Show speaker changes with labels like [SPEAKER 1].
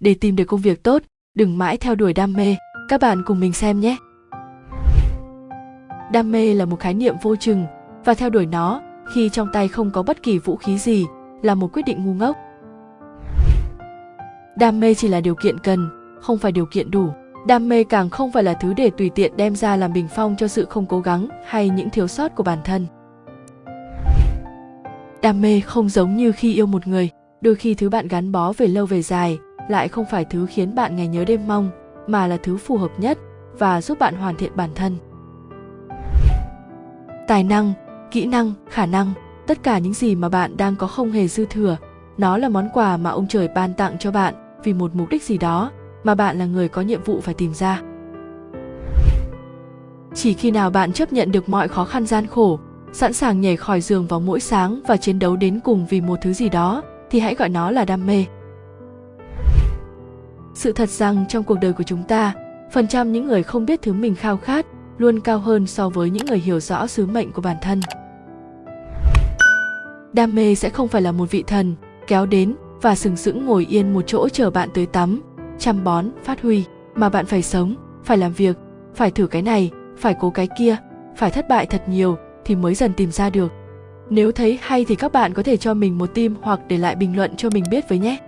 [SPEAKER 1] để tìm được công việc tốt, đừng mãi theo đuổi đam mê. Các bạn cùng mình xem nhé. Đam mê là một khái niệm vô chừng, và theo đuổi nó, khi trong tay không có bất kỳ vũ khí gì, là một quyết định ngu ngốc. Đam mê chỉ là điều kiện cần, không phải điều kiện đủ. Đam mê càng không phải là thứ để tùy tiện đem ra làm bình phong cho sự không cố gắng hay những thiếu sót của bản thân. Đam mê không giống như khi yêu một người, đôi khi thứ bạn gắn bó về lâu về dài lại không phải thứ khiến bạn ngày nhớ đêm mong, mà là thứ phù hợp nhất và giúp bạn hoàn thiện bản thân. Tài năng, kỹ năng, khả năng, tất cả những gì mà bạn đang có không hề dư thừa, nó là món quà mà ông trời ban tặng cho bạn vì một mục đích gì đó mà bạn là người có nhiệm vụ phải tìm ra. Chỉ khi nào bạn chấp nhận được mọi khó khăn gian khổ, sẵn sàng nhảy khỏi giường vào mỗi sáng và chiến đấu đến cùng vì một thứ gì đó, thì hãy gọi nó là đam mê sự thật rằng trong cuộc đời của chúng ta, phần trăm những người không biết thứ mình khao khát luôn cao hơn so với những người hiểu rõ sứ mệnh của bản thân. Đam mê sẽ không phải là một vị thần kéo đến và sừng sững ngồi yên một chỗ chờ bạn tới tắm, chăm bón, phát huy, mà bạn phải sống, phải làm việc, phải thử cái này, phải cố cái kia, phải thất bại thật nhiều thì mới dần tìm ra được. Nếu thấy hay thì các bạn có thể cho mình một tim hoặc để lại bình luận cho mình biết với nhé.